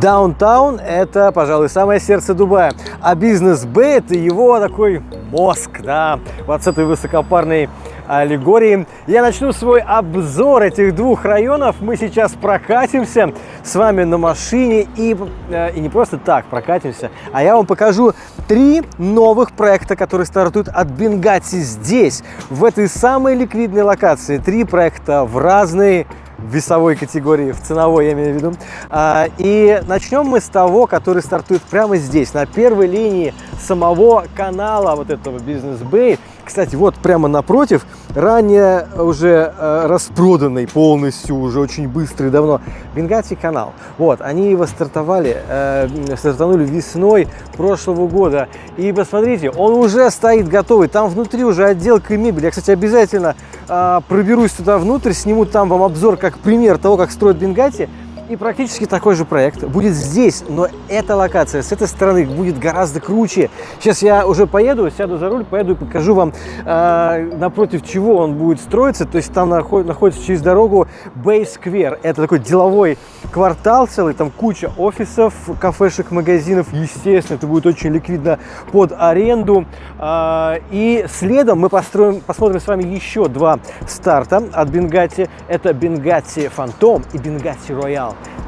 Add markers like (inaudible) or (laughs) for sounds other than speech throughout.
Даунтаун – это, пожалуй, самое сердце Дубая, а бизнес-бэй – это его такой мозг, да, вот с этой высокопарной аллегории. Я начну свой обзор этих двух районов. Мы сейчас прокатимся с вами на машине и, э, и не просто так прокатимся, а я вам покажу три новых проекта, которые стартуют от Бенгати здесь, в этой самой ликвидной локации. Три проекта в разные весовой категории, в ценовой я имею в виду. А, и начнем мы с того, который стартует прямо здесь, на первой линии самого канала вот этого Business Bay. Кстати, вот прямо напротив, ранее уже э, распроданный полностью, уже очень быстрый давно, Бенгати канал. Вот, они его стартовали, э, стартанули весной прошлого года. И посмотрите, он уже стоит готовый, там внутри уже отделка мебели. Я, кстати, обязательно э, проберусь туда внутрь, сниму там вам обзор как пример того, как строят Бенгати. И практически такой же проект будет здесь, но эта локация с этой стороны будет гораздо круче. Сейчас я уже поеду, сяду за руль, поеду и покажу вам, э, напротив чего он будет строиться. То есть там наход, находится через дорогу Bay Square. Это такой деловой квартал целый, там куча офисов, кафешек, магазинов. Естественно, это будет очень ликвидно под аренду. Э, и следом мы построим, посмотрим с вами еще два старта от Бенгати. Это Бенгати Phantom и Бенгати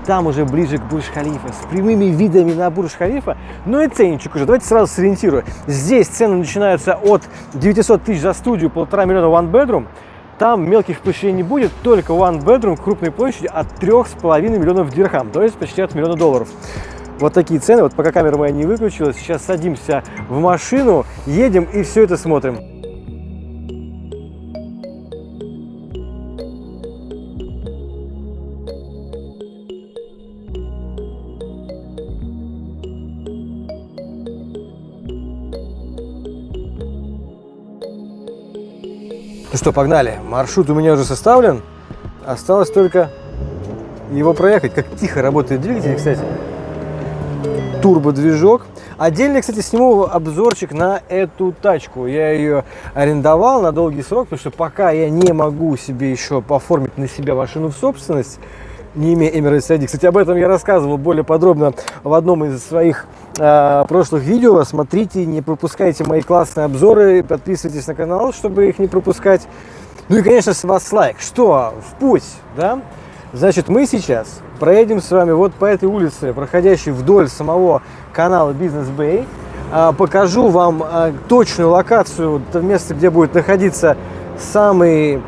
Там уже ближе к Бурж-Халифа, с прямыми видами на Бурж-Халифа, ну и ценничек уже. Давайте сразу сориентирую. Здесь цены начинаются от 900 тысяч за студию, полтора миллиона one bedroom. Там мелких площадей не будет, только one bedroom крупной площади от 3,5 миллионов дирхам, то есть почти от миллиона долларов. Вот такие цены, вот пока камера моя не выключилась, сейчас садимся в машину, едем и все это смотрим. Ну что, погнали. Маршрут у меня уже составлен. Осталось только его проехать. Как тихо работает двигатель, кстати. Турбодвижок. Отдельно, кстати, сниму обзорчик на эту тачку. Я ее арендовал на долгий срок, потому что пока я не могу себе еще оформить на себя машину в собственность, не имея Emirates ID. Кстати, об этом я рассказывал более подробно в одном из своих э, прошлых видео. Смотрите, не пропускайте мои классные обзоры, подписывайтесь на канал, чтобы их не пропускать. Ну и, конечно, с вас лайк. Что, в путь, да? Значит, мы сейчас проедем с вами вот по этой улице, проходящей вдоль самого канала Business Bay. Э, покажу вам э, точную локацию, то место, где будет находиться самый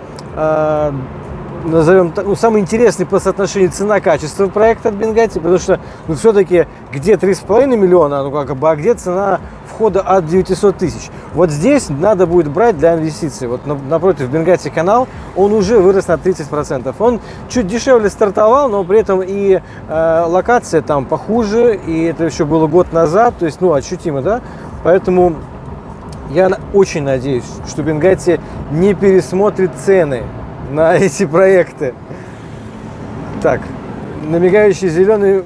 назовем ну, самый интересный по соотношению цена-качество проекта от Бенгати, потому что ну, все-таки где 3,5 миллиона, ну как бы, а где цена входа от 900 тысяч. Вот здесь надо будет брать для инвестиций. Вот напротив Бенгати канал, он уже вырос на 30%. Он чуть дешевле стартовал, но при этом и э, локация там похуже, и это еще было год назад, то есть, ну, ощутимо, да? Поэтому я очень надеюсь, что Бенгати не пересмотрит цены на эти проекты. Так, на мигающий зеленый,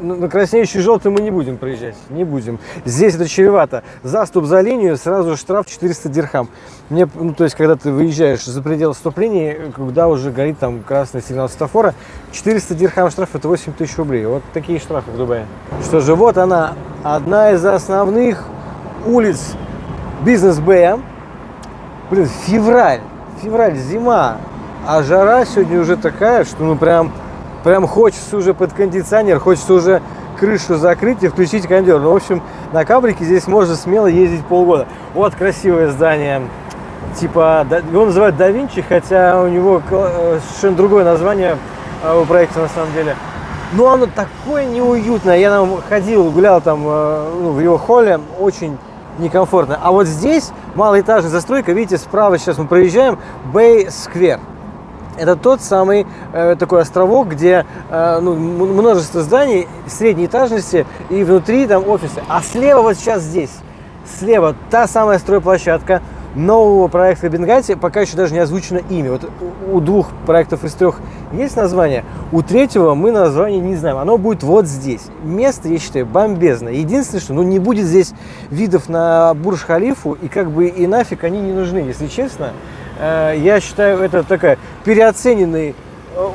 на краснеющий желтый мы не будем проезжать, не будем. Здесь это чревато. Заступ за линию, сразу штраф 400 дирхам. Мне, ну, то есть, когда ты выезжаешь за пределы стоп-линии, когда уже горит там красный сигнал светофора, 400 дирхам штраф это 8 тысяч рублей. Вот такие штрафы в Дубае. Что же, вот она, одна из основных улиц бизнес-бэя. Блин, февраль, февраль, зима, а жара сегодня уже такая, что ну прям, прям хочется уже под кондиционер, хочется уже крышу закрыть и включить кондер. Ну, в общем, на кабрике здесь можно смело ездить полгода. Вот красивое здание. Типа, его называют да Винчи, хотя у него э, совершенно другое название э, у проекта на самом деле. Но оно такое неуютное. Я там ходил, гулял там э, ну, в его холле, очень некомфортно. А вот здесь малоэтажная застройка, видите, справа сейчас мы проезжаем, Bay Square. Это тот самый э, такой островок, где э, ну, множество зданий средней этажности и внутри там офисы. А слева вот сейчас здесь, слева та самая стройплощадка нового проекта Бенгати, пока еще даже не озвучено имя. Вот у двух проектов из трех есть название, у третьего мы название не знаем. Оно будет вот здесь. Место, я считаю, бомбезное. Единственное, что ну, не будет здесь видов на Бурж-Халифу, и как бы и нафиг они не нужны, если честно. Э, я считаю, это такая переоцененный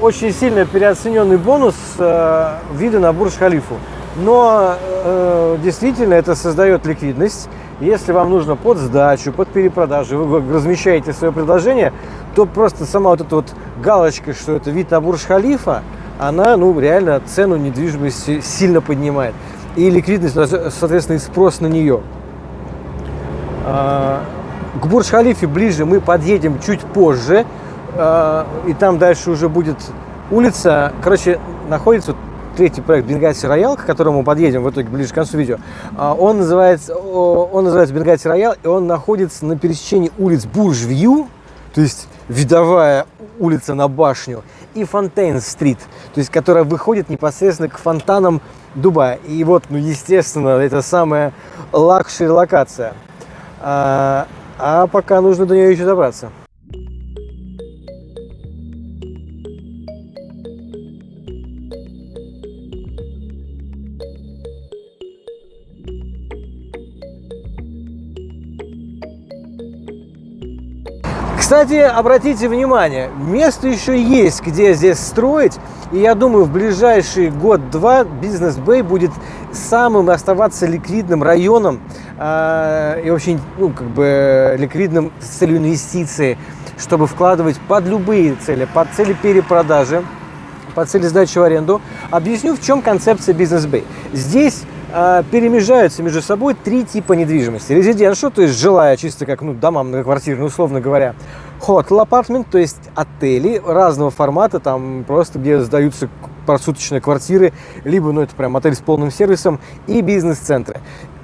очень сильно переоцененный бонус э, вида на Бурж-Халифу. Но э, действительно это создает ликвидность. Если вам нужно под сдачу, под перепродажу, вы размещаете свое предложение, то просто сама вот эта вот галочка, что это вид на Бурж-Халифа, она ну, реально цену недвижимости сильно поднимает. И ликвидность, соответственно, и спрос на нее. А, к Бурж-Халифе ближе мы подъедем чуть позже. А, и там дальше уже будет улица. Короче, находится третий проект Binghatti Royale, к которому мы подъедем в итоге ближе к концу видео. А, он называется, он называется Binghatti Royale, и он находится на пересечении улиц Burj View, то есть видовая улица на башню, и Fountain Street, то есть которая выходит непосредственно к фонтанам Дубая. И вот, ну, естественно, это самая luxury локация. А, пока нужно до нее еще добраться. Кстати, обратите внимание, место еще есть, где здесь строить. И я думаю, в ближайший год-два Бизнес Бэй будет самым оставаться ликвидным районом э, и очень, ну, как бы ликвидным с целью инвестиции, чтобы вкладывать под любые цели, под цели перепродажи, под цели сдачи в аренду. Объясню, в чем концепция Бизнес Бэй. Здесь э, перемежаются между собой три типа недвижимости. Резиденшо, то есть жилая, чисто как ну, дома многоквартирные, условно говоря. Hotel apartment, то есть отели разного формата, там просто где сдаются просуточные квартиры, либо, ну, это прям отель с полным сервисом, и бизнес-центры.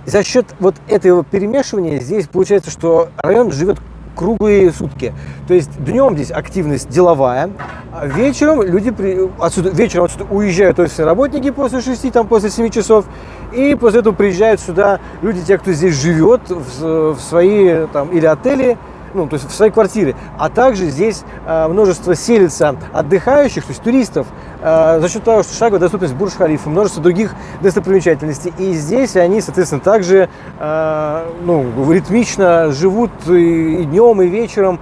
За счет вот этого перемешивания здесь получается, что район живет круглые сутки. То есть днем здесь активность деловая, а вечером люди при, отсюда, вечером отсюда уезжают офисные работники после 6, там, после 7 часов, и после этого приезжают сюда люди, те, кто здесь живет, в, в свои там, или отели, ну, то есть в своей квартире. А также здесь э, множество селится отдыхающих, то есть туристов, э, за счет того, что шаговая доступность Бурж-Халифа, множество других достопримечательностей. И здесь они, соответственно, также э, ну, ритмично живут и, и днем, и вечером.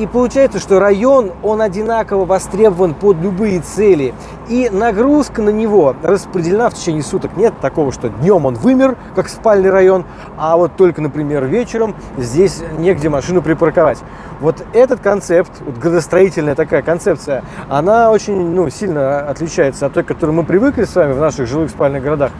И получается, что район, он одинаково востребован под любые цели. И нагрузка на него распределена в течение суток. Нет такого, что днем он вымер, как спальный район, а вот только, например, вечером здесь негде машину припарковать. Вот этот концепт, вот градостроительная такая концепция, она очень ну, сильно отличается от той, к которой мы привыкли с вами в наших жилых спальных городах.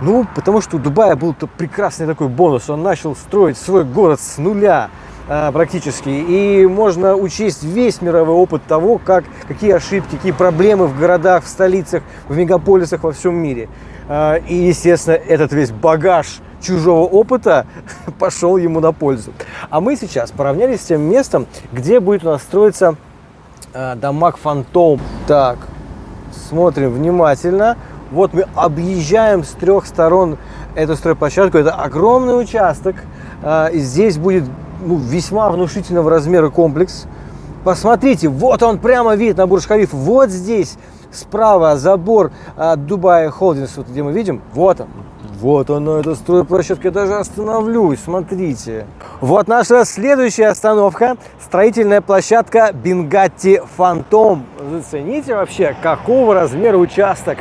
Ну, потому что у Дубая был -то прекрасный такой бонус. Он начал строить свой город с нуля. А, практически. И можно учесть весь мировой опыт того, как, какие ошибки, какие проблемы в городах, в столицах, в мегаполисах во всем мире. А, и, естественно, этот весь багаж чужого опыта (laughs) пошел ему на пользу. А мы сейчас поравнялись с тем местом, где будет у нас строиться а, Дамаг Фантом. Так, смотрим внимательно. Вот мы объезжаем с трех сторон эту стройплощадку. Это огромный участок. Здесь будет ну, весьма внушительного размера комплекс. Посмотрите, вот он прямо вид на Бурж-Халиф. Вот здесь справа забор от Дубая Холдингс, вот где мы видим, вот он. Вот оно, это стройплощадка. Я даже остановлюсь, смотрите. Вот наша следующая остановка. Строительная площадка Бенгатти Фантом. Зацените вообще, какого размера участок.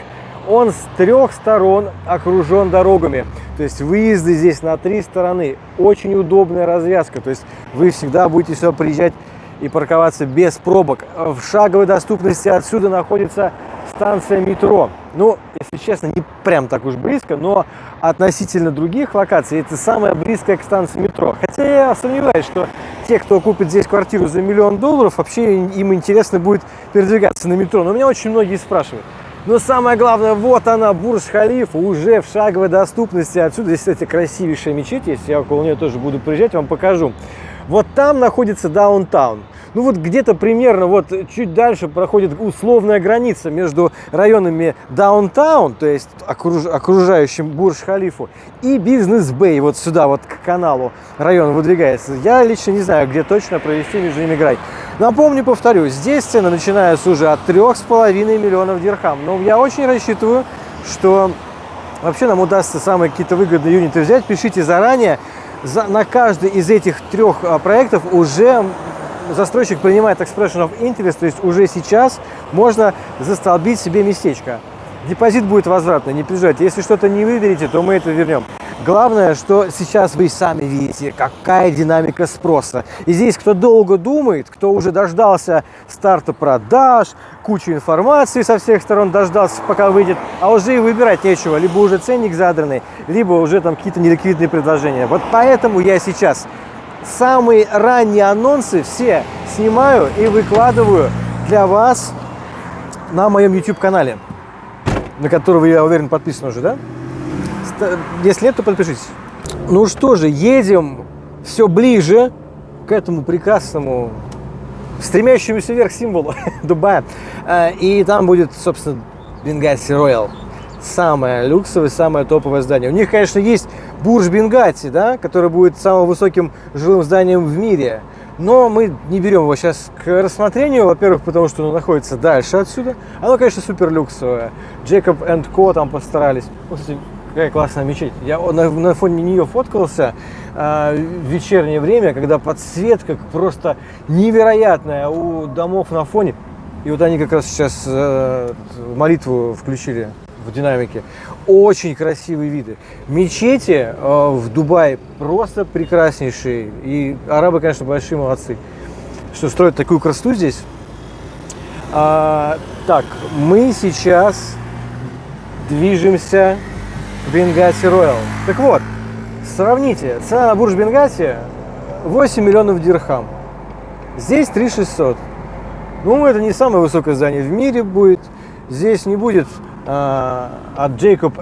Он с трех сторон окружен дорогами. То есть выезды здесь на три стороны. Очень удобная развязка. То есть вы всегда будете сюда приезжать и парковаться без пробок. В шаговой доступности отсюда находится станция метро. Ну, если честно, не прям так уж близко, но относительно других локаций это самая близкая к станции метро. Хотя я сомневаюсь, что те, кто купит здесь квартиру за миллион долларов, вообще им интересно будет передвигаться на метро. Но меня очень многие спрашивают. Но самое главное, вот она, Бурж-Халифа, уже в шаговой доступности. Отсюда здесь, кстати, красивейшая мечеть есть. Я около нее тоже буду приезжать, вам покажу. Вот там находится даунтаун. Ну вот где-то примерно вот чуть дальше проходит условная граница между районами даунтаун, то есть окруж, окружающим Бурж-Халифу, и бизнес-бэй, вот сюда, вот к каналу район выдвигается. Я лично не знаю, где точно провести между ними грань. Напомню, повторю, здесь цены начинаются уже от 3,5 миллионов дирхам. Но я очень рассчитываю, что вообще нам удастся самые какие-то выгодные юниты взять. Пишите заранее. За, на каждый из этих трех а, проектов уже застройщик принимает expression of interest, то есть уже сейчас можно застолбить себе местечко. Депозит будет возвратный, не переживайте. Если что-то не выберете, то мы это вернем. Главное, что сейчас вы сами видите, какая динамика спроса. И здесь, кто долго думает, кто уже дождался старта продаж, кучу информации со всех сторон дождался, пока выйдет, а уже и выбирать нечего. Либо уже ценник задранный, либо уже там какие-то неликвидные предложения. Вот поэтому я сейчас самые ранние анонсы все снимаю и выкладываю для вас на моем YouTube-канале, на который вы, я уверен, подписаны уже, да? Если нет, то подпишитесь. Ну что же, едем все ближе к этому прекрасному, стремящемуся вверх символу (laughs) Дубая. А, и там будет, собственно, Бенгаси Роял. Самое люксовое, самое топовое здание. У них, конечно, есть Бурж Бенгати, да, который будет самым высоким жилым зданием в мире. Но мы не берем его сейчас к рассмотрению, во-первых, потому что оно находится дальше отсюда. Оно, конечно, супер люксовое. Jacob Co там постарались. Вот, кстати, Какая классная мечеть. Я на, на фоне нее фоткался э, в вечернее время, когда подсветка просто невероятная у домов на фоне. И вот они как раз сейчас э, молитву включили в динамике. Очень красивые виды. Мечети э, в Дубае просто прекраснейшие. И арабы, конечно, большие молодцы, что строят такую красоту здесь. А, так, мы сейчас движемся Бенгаси Роял. Так вот, сравните, цена на бурж Бенгаси 8 миллионов дирхам. Здесь 3 600. Ну, это не самое высокое здание в мире будет. Здесь не будет от Jacob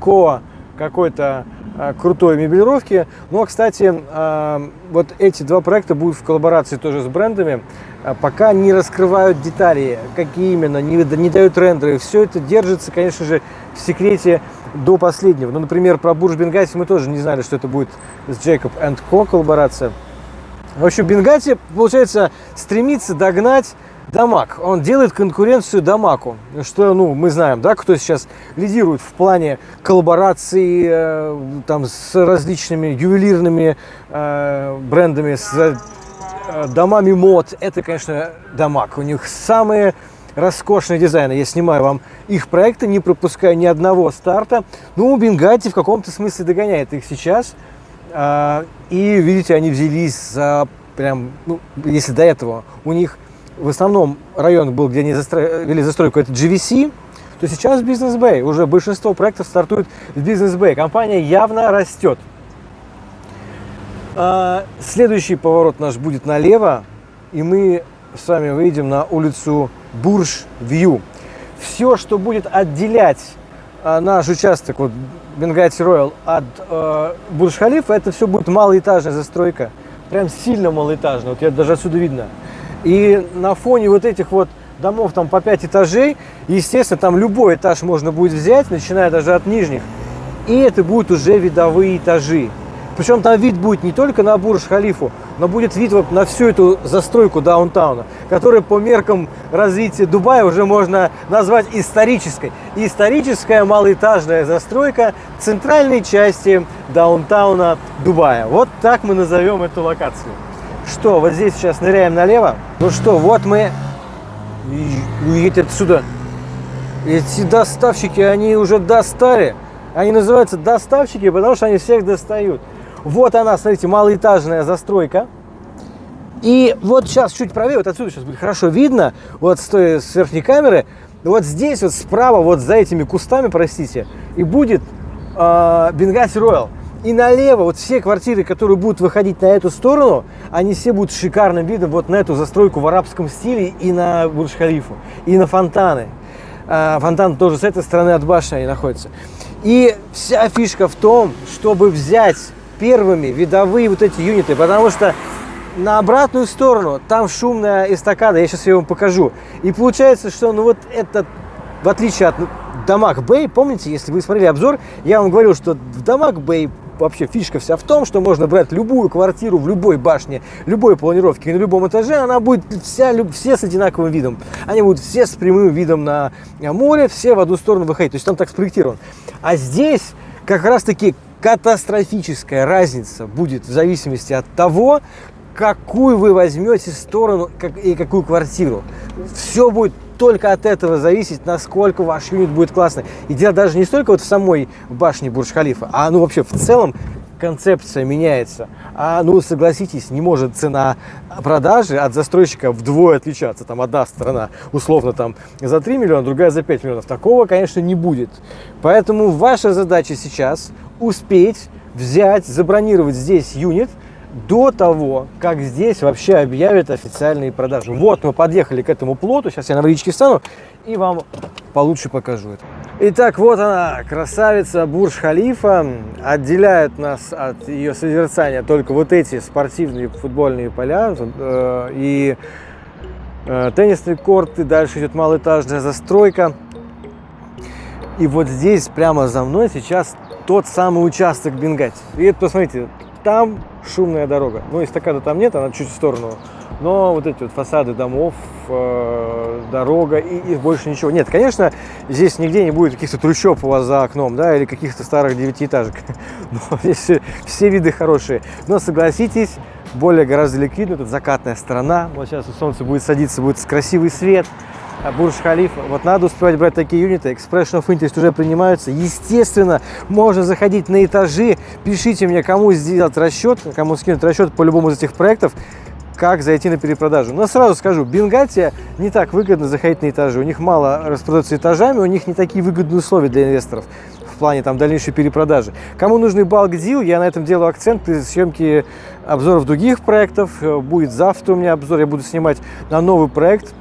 Co. какой-то э, крутой мебелировки. Но, кстати, э, вот эти два проекта будут в коллаборации тоже с брендами. Пока не раскрывают детали, какие именно, не, не дают рендеры. Все это держится, конечно же, в секрете до последнего. Ну, например, про Бурж Бенгаси мы тоже не знали, что это будет с Jacob Co. коллаборация. В общем, Бенгати, получается, стремится догнать Дамаг. Он делает конкуренцию Дамаку, что, ну, мы знаем, да, кто сейчас лидирует в плане коллаборации э, там с различными ювелирными э, брендами, с э, домами мод. Это, конечно, Дамаг. У них самые роскошные дизайны. Я снимаю вам их проекты, не пропуская ни одного старта. Ну, Бенгати в каком-то смысле догоняет их сейчас. А, и, видите, они взялись за прям, ну, если до этого у них в основном район был, где они застро... вели застройку, это GVC, то сейчас Business Bay. Уже большинство проектов стартует в Business Bay. Компания явно растет. А, следующий поворот наш будет налево, и мы с вами выйдем на улицу Бурж Вью. Все, что будет отделять а, наш участок, вот Бенгати Роял, от э, Бурж Халифа, это все будет малоэтажная застройка. Прям сильно малоэтажная. Вот я даже отсюда видно. И на фоне вот этих вот домов там по 5 этажей, естественно, там любой этаж можно будет взять, начиная даже от нижних. И это будут уже видовые этажи. Причем там вид будет не только на Бурж-Халифу, но будет вид вот на всю эту застройку даунтауна, которая по меркам развития Дубая уже можно назвать исторической. историческая малоэтажная застройка центральной части даунтауна Дубая. Вот так мы назовем эту локацию. Что, вот здесь сейчас ныряем налево. Ну что, вот мы... Уедете отсюда. Эти доставщики, они уже достали. Они называются доставщики, потому что они всех достают. Вот она, смотрите, малоэтажная застройка. И вот сейчас чуть правее, вот отсюда сейчас будет хорошо видно, вот с, с верхней камеры, вот здесь вот справа, вот за этими кустами, простите, и будет э, Бенгаси Роял. И налево вот все квартиры, которые будут выходить на эту сторону, они все будут шикарным видом вот на эту застройку в арабском стиле и на Бурдж-Халифу, и на фонтаны. Э, фонтан тоже с этой стороны от башни они находятся. И вся фишка в том, чтобы взять первыми видовые вот эти юниты, потому что на обратную сторону там шумная эстакада, я сейчас ее вам покажу. И получается, что ну вот этот, в отличие от Дамаг Бэй, помните, если вы смотрели обзор, я вам говорил, что в Дамаг Бэй вообще фишка вся в том, что можно брать любую квартиру в любой башне, любой планировке, на любом этаже, она будет вся, все с одинаковым видом. Они будут все с прямым видом на море, все в одну сторону выходить. То есть там так спроектирован. А здесь как раз таки катастрофическая разница будет в зависимости от того, какую вы возьмете сторону и какую квартиру. Все будет только от этого зависеть, насколько ваш юнит будет классный. И дело даже не столько вот в самой башне Бурж-Халифа, а ну вообще в целом концепция меняется. А ну согласитесь, не может цена продажи от застройщика вдвое отличаться. Там одна сторона условно там за 3 миллиона, другая за 5 миллионов. Такого, конечно, не будет. Поэтому ваша задача сейчас успеть взять, забронировать здесь юнит, до того, как здесь вообще объявят официальные продажи. Вот мы подъехали к этому плоту, сейчас я на водичке встану и вам получше покажу это. Итак, вот она, красавица Бурж-Халифа. Отделяют нас от ее созерцания только вот эти спортивные футбольные поля э, и э, теннисный корт, и дальше идет малоэтажная застройка. И вот здесь, прямо за мной, сейчас тот самый участок Бенгати. И это, посмотрите, там шумная дорога. Ну, эстакады там нет, она чуть в сторону. Но вот эти вот фасады домов, э, дорога и, и больше ничего. Нет, конечно, здесь нигде не будет каких-то трущоб у вас за окном, да, или каких-то старых девятиэтажек. (laughs) Но здесь все, все виды хорошие. Но согласитесь, более гораздо ликвидно, тут закатная сторона. Вот сейчас солнце будет садиться, будет красивый свет. Бурж-Халифа. Вот надо успевать брать такие юниты. Expression of Interest уже принимаются. Естественно, можно заходить на этажи. Пишите мне, кому сделать расчет, кому скинуть расчет по любому из этих проектов как зайти на перепродажу. Но сразу скажу, Бенгатия не так выгодно заходить на этажи. У них мало распродается этажами, у них не такие выгодные условия для инвесторов в плане там дальнейшей перепродажи. Кому нужный балк дил, я на этом делаю акцент при съемке обзоров других проектов. Будет завтра у меня обзор, я буду снимать на новый проект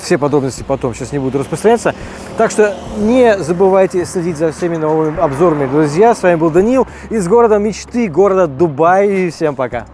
все подробности потом сейчас не буду распространяться. Так что не забывайте следить за всеми новыми обзорами, друзья. С вами был Данил из города мечты, города Дубай. И всем пока.